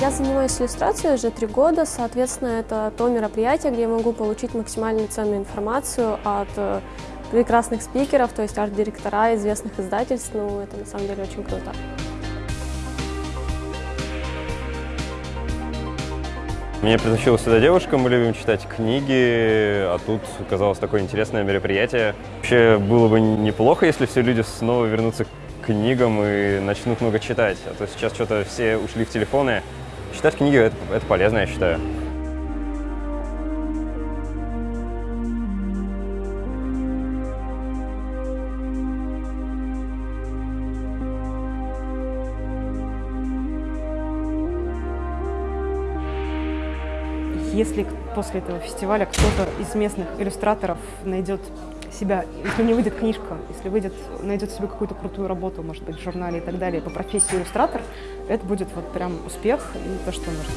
Я занимаюсь иллюстрацией уже три года, соответственно, это то мероприятие, где я могу получить максимально ценную информацию от э, прекрасных спикеров, то есть арт-директора известных издательств. Ну, это на самом деле очень круто. Меня притащила сюда девушка, мы любим читать книги, а тут оказалось такое интересное мероприятие. Вообще было бы неплохо, если все люди снова вернутся к книгам и начнут много читать, а то сейчас что-то все ушли в телефоны. Читать книги это, это полезно, я считаю. Если после этого фестиваля кто-то из местных иллюстраторов найдет себя, если не выйдет книжка, если выйдет, найдет себе какую-то крутую работу, может быть, в журнале и так далее, по профессии иллюстратор, это будет вот прям успех и то, что нужно.